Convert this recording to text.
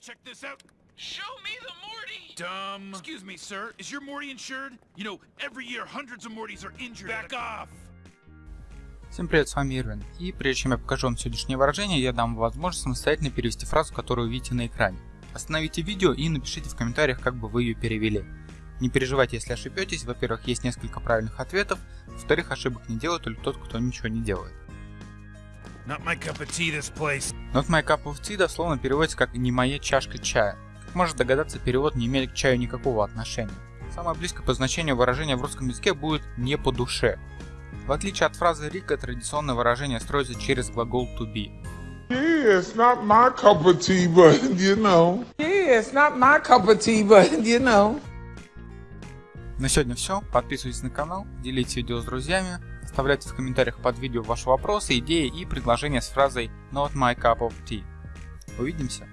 check this out. Show me the Morty! Dumb. Excuse me, sir. Is your Morty insured? You know, every year hundreds of Mortys are injured. Back off! Всем привет, с вами Ирвин. И прежде чем я покажу вам сегодняшнее выражение, я дам вам возможность самостоятельно перевести фразу, которую видите на экране. Остановите видео и напишите в комментариях, как бы вы ее перевели. Не переживайте, если ошибетесь. Во-первых, есть несколько правильных ответов. Во-вторых, ошибок не делает только тот, кто ничего не делает. Not my cup of tea, this place. Not my cup of tea дословно переводится как «не моя чашка чая». Как можно догадаться, перевод не имеет к чаю никакого отношения. Самое близкое по значению выражения в русском языке будет «не по душе». В отличие от фразы Рика, традиционное выражение строится через глагол to be. Yeah, it's not my cup of tea, but you know. Yeah, it's not my cup of tea, but you know. На сегодня все. Подписывайтесь на канал, делитесь видео с друзьями, оставляйте в комментариях под видео ваши вопросы, идеи и предложения с фразой Not my cup of tea. Увидимся!